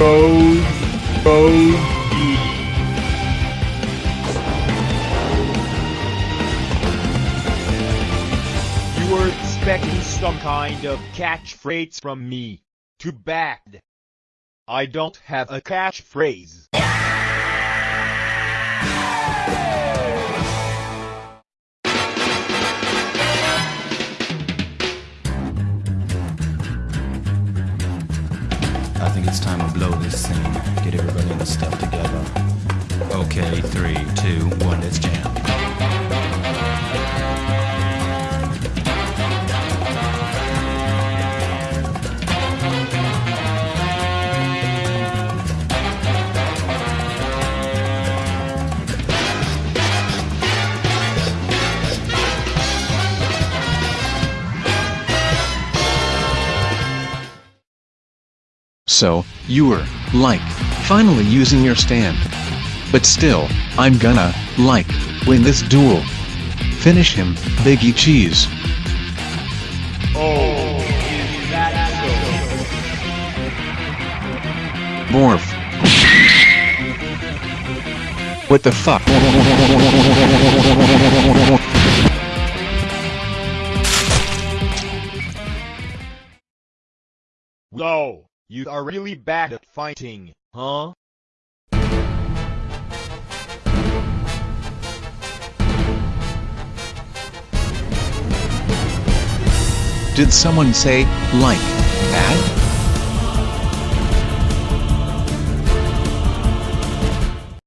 You were expecting some kind of catchphrase from me. Too bad. I don't have a catchphrase. Think it's time to blow this scene. Get everybody in the stuff together. Okay, three, two, one, let's jam. So, you're, like, finally using your stand. But still, I'm gonna, like, win this duel. Finish him, Biggie Cheese. Oh, that Morph. What the fuck? so? You are really bad at fighting, huh? Did someone say, like, that?